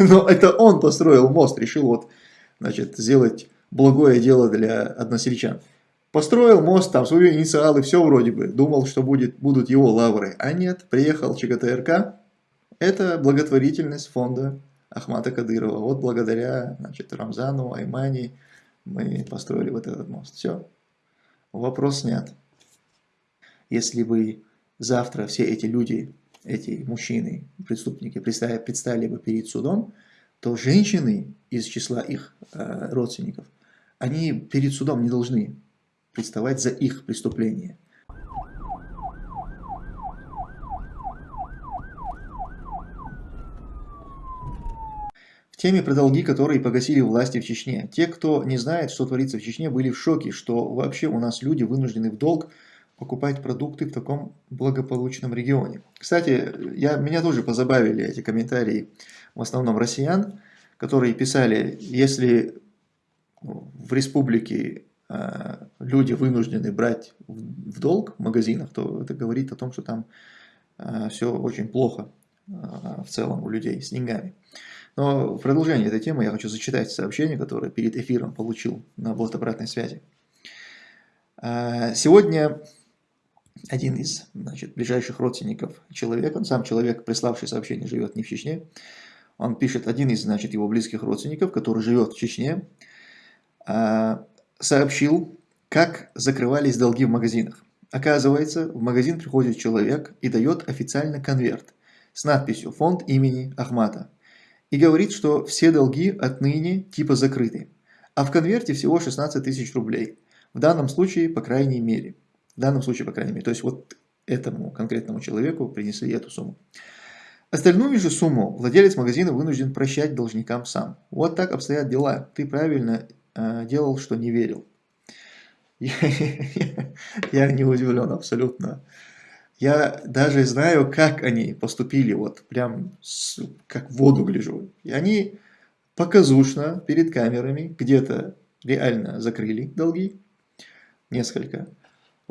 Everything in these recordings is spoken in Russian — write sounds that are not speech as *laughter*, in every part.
*laughs* Но это он построил мост, решил вот, значит, сделать благое дело для односельчан. Построил мост, там свои инициалы, все вроде бы. Думал, что будет, будут его лавры. А нет, приехал ЧГТРК. Это благотворительность фонда Ахмата Кадырова. Вот благодаря значит, Рамзану, Аймани мы построили вот этот мост. Все. Вопрос снят. Если бы завтра все эти люди, эти мужчины, преступники предстали, бы перед судом, то женщины из числа их э, родственников, они перед судом не должны представать за их преступление. В теме про долги, которые погасили власти в Чечне. Те, кто не знает, что творится в Чечне, были в шоке, что вообще у нас люди вынуждены в долг покупать продукты в таком благополучном регионе. Кстати, я, меня тоже позабавили эти комментарии, в основном россиян, которые писали, если в республике Э, люди вынуждены брать в долг в магазинах, то это говорит о том, что там э, все очень плохо э, в целом у людей с деньгами. Но в продолжение этой темы я хочу зачитать сообщение, которое перед эфиром получил на бот обратной связи. Сегодня один из значит, ближайших родственников человека, он сам человек, приславший сообщение, живет не в Чечне, он пишет, один из значит, его близких родственников, который живет в Чечне, сообщил, как закрывались долги в магазинах. Оказывается, в магазин приходит человек и дает официально конверт с надписью «Фонд имени Ахмата» и говорит, что все долги отныне типа закрыты, а в конверте всего 16 тысяч рублей. В данном случае, по крайней мере. В данном случае, по крайней мере. То есть, вот этому конкретному человеку принесли эту сумму. Остальную же сумму владелец магазина вынужден прощать должникам сам. Вот так обстоят дела. Ты правильно Э, делал, что не верил. *laughs* Я, я не удивлен абсолютно. Я даже знаю, как они поступили, вот прям с, как в воду гляжу. И они показушно перед камерами где-то реально закрыли долги, несколько.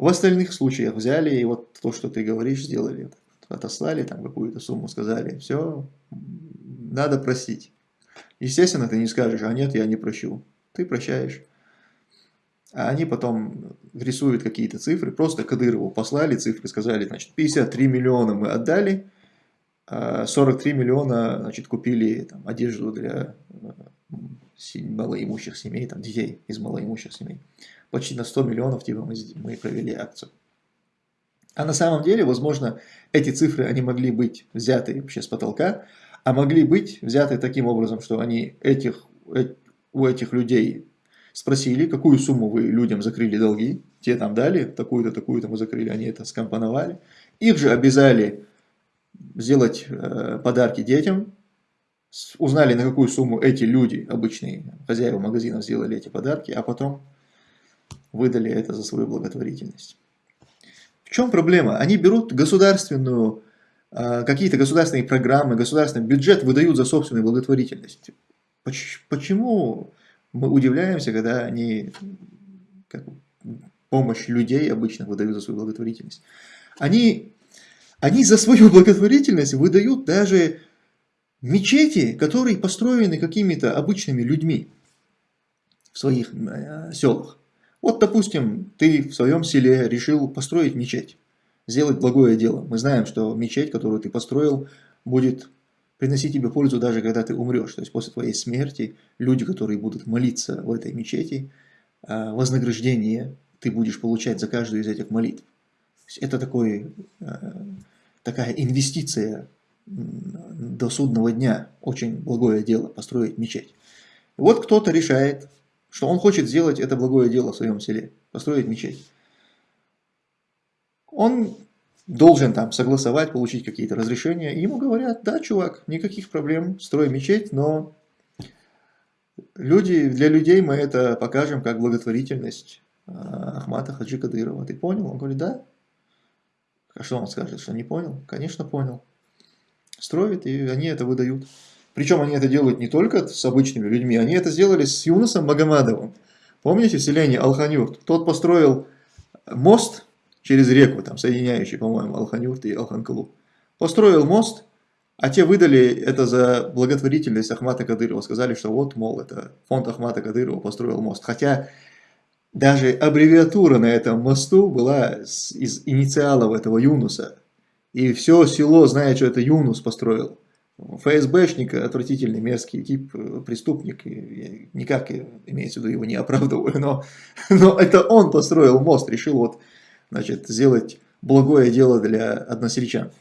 В остальных случаях взяли и вот то, что ты говоришь, сделали. Отослали там какую-то сумму, сказали, все, надо простить. Естественно, ты не скажешь, а нет, я не прощу ты прощаешь. А они потом рисуют какие-то цифры, просто Кадырову послали цифры, сказали, значит, 53 миллиона мы отдали, 43 а миллиона, значит, купили там, одежду для э, малоимущих семей, там, детей из малоимущих семей. Почти на 100 миллионов типа, мы, мы провели акцию. А на самом деле, возможно, эти цифры, они могли быть взяты вообще с потолка, а могли быть взяты таким образом, что они этих, э, у этих людей спросили, какую сумму вы людям закрыли долги, те там дали, такую-то, такую-то мы закрыли, они это скомпоновали. Их же обязали сделать э, подарки детям, узнали, на какую сумму эти люди, обычные хозяева магазинов, сделали эти подарки, а потом выдали это за свою благотворительность. В чем проблема? Они берут государственную, э, какие-то государственные программы, государственный бюджет выдают за собственную благотворительность. Почему мы удивляемся, когда они как, помощь людей обычно выдают за свою благотворительность? Они, они за свою *laughs* благотворительность выдают даже мечети, которые построены какими-то обычными людьми в своих э, селах. Вот, допустим, ты в своем селе решил построить мечеть, сделать благое дело. Мы знаем, что мечеть, которую ты построил, будет приносить тебе пользу даже когда ты умрешь. То есть после твоей смерти люди, которые будут молиться в этой мечети, а, вознаграждение ты будешь получать за каждую из этих молитв. Это такой, а, такая инвестиция до судного дня, очень благое дело, построить мечеть. Вот кто-то решает, что он хочет сделать это благое дело в своем селе, построить мечеть. Он должен там согласовать, получить какие-то разрешения. И ему говорят, да, чувак, никаких проблем, строй мечеть, но люди, для людей мы это покажем как благотворительность а, Ахмата Хаджи Кадырова. Ты понял? Он говорит, да. А что он скажет, что не понял? Конечно, понял. Строит, и они это выдают. Причем они это делают не только с обычными людьми, они это сделали с Юнусом Магомадовым. Помните в селении Алханюрт? Тот построил мост через реку, там, соединяющий, по-моему, Алханюрт и Алханкалу. Построил мост, А те выдали это за благотворительность Ахмата Кадырова. Сказали, что вот, мол, это фонд Ахмата Кадырова построил мост. Хотя даже аббревиатура на этом мосту была из инициалов этого Юнуса. И все село знает, что это Юнус построил. ФСБшник, отвратительный, мерзкий тип, э, преступник, и никак имеется в виду его не оправдываю, но, *laughs* но это он построил мост, решил вот, значит, сделать благое дело для односельчан.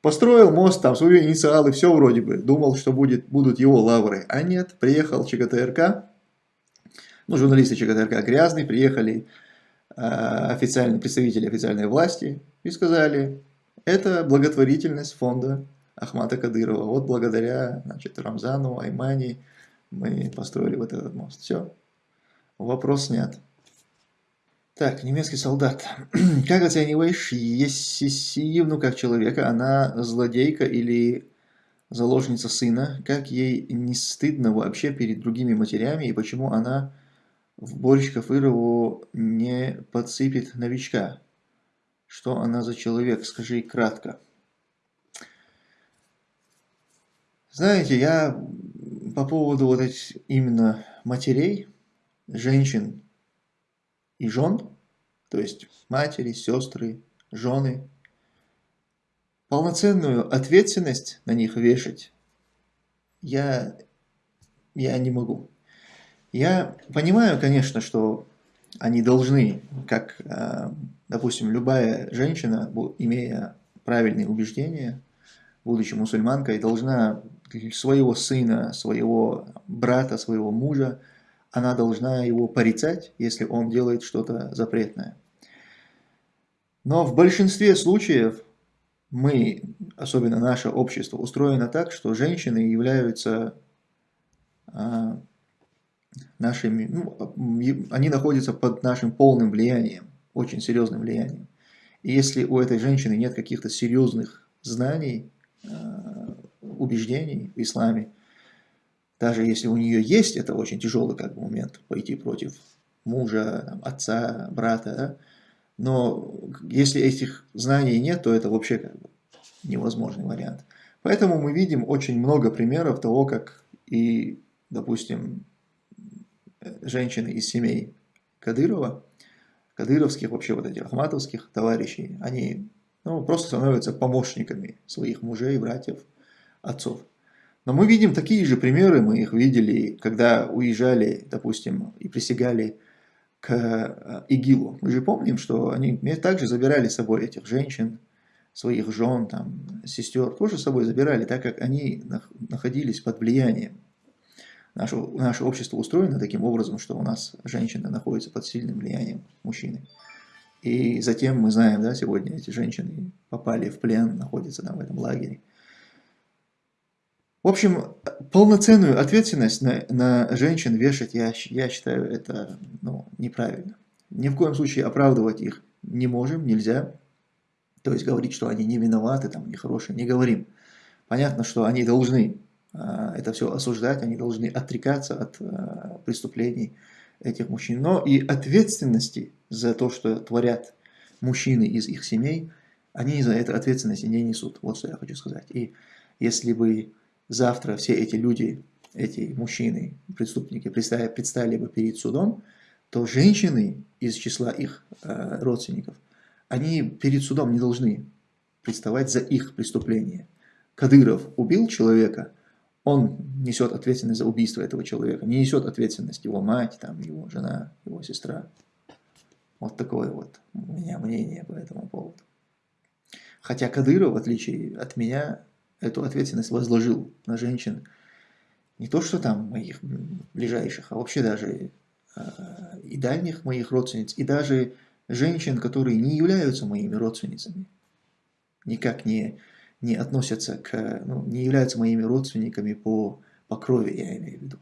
Построил мост, там свои инициалы, все вроде бы, думал, что будет, будут его лавры, а нет, приехал ЧГТРК, ну, журналисты ЧГТРК грязные, приехали э, официальные представители официальной власти и сказали, это благотворительность фонда Ахмата Кадырова. Вот благодаря значит, Рамзану, Аймани мы построили вот этот мост. Все, вопрос снят. Так, немецкий солдат. *clears throat* Как оцениваешь Есисиевну как человека? Она злодейка или заложница сына? Как ей не стыдно вообще перед другими матерями? И почему она в борщ Кафырову не подсыпет новичка? Что она за человек? Скажи кратко. Знаете, я по поводу вот этих именно матерей, женщин и жен, то есть матери, сестры, жены, полноценную ответственность на них вешать я, я не могу. Я понимаю, конечно, что они должны, как, э, допустим, любая женщина, имея правильные убеждения, будучи мусульманкой, должна своего сына, своего брата, своего мужа, она должна его порицать, если он делает что-то запретное. Но в большинстве случаев мы, особенно наше общество, устроено так, что женщины являются а, нашими, ну, они находятся под нашим полным влиянием, очень серьезным влиянием. И если у этой женщины нет каких-то серьезных знаний, а, убеждений в исламе, даже если у нее есть, это очень тяжелый как бы, момент, пойти против мужа, отца, брата, да? но если этих знаний нет, то это вообще как бы невозможный вариант. Поэтому мы видим очень много примеров того, как и, допустим, женщины из семей Кадырова, кадыровских, вообще вот этих ахматовских товарищей, они ну, просто становятся помощниками своих мужей, братьев, отцов. Но мы видим такие же примеры, мы их видели, когда уезжали, допустим, и присягали к э, ИГИЛу. Мы же помним, что они также забирали с собой этих женщин, своих жен, там, сестер, тоже с собой забирали, так как они находились под влиянием. Наше, наше общество устроено таким образом, что у нас женщины находятся под сильным влиянием мужчины. И затем мы знаем, да, сегодня эти женщины попали в плен, находятся там в этом лагере. В общем, полноценную ответственность на, на женщин вешать, я, я считаю, это ну, неправильно. Ни в коем случае оправдывать их не можем, нельзя. То есть говорить, что они не виноваты, там, нехорошие, не говорим. Понятно, что они должны а, это все осуждать, они должны отрекаться от а, преступлений этих мужчин. Но и ответственности за то, что творят мужчины из их семей, они за это ответственности не несут. Вот что я хочу сказать. И если бы завтра все эти люди, эти мужчины, преступники предстали, предстали бы перед судом, то женщины из числа их э, родственников, они перед судом не должны представать за их преступление. Кадыров убил человека, он несет ответственность за убийство этого человека, не несет ответственность его мать, там, его жена, его сестра. Вот такое вот у меня мнение по этому поводу. Хотя Кадыров, в отличие от меня, эту ответственность возложил на женщин. Не то, что там моих ближайших, а вообще даже э, и дальних моих родственниц, и даже женщин, которые не являются моими родственницами, никак не, не относятся к, ну, не являются моими родственниками по, по крови, я имею в виду.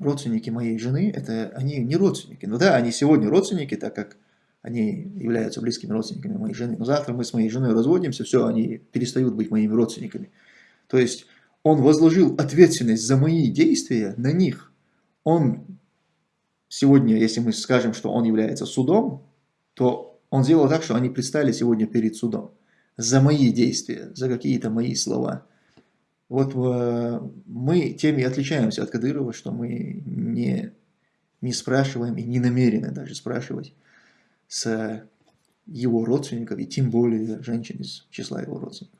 Родственники моей жены, это они не родственники. Ну да, они сегодня родственники, так как они являются близкими родственниками моей жены. Но завтра мы с моей женой разводимся, все, они перестают быть моими родственниками. То есть он возложил ответственность за мои действия на них. Он сегодня, если мы скажем, что он является судом, то он сделал так, что они предстали сегодня перед судом за мои действия, за какие-то мои слова. Вот э, мы тем и отличаемся от Кадырова, что мы не, не спрашиваем и не намерены даже спрашивать с его родственников, и тем более женщин из числа его родственников.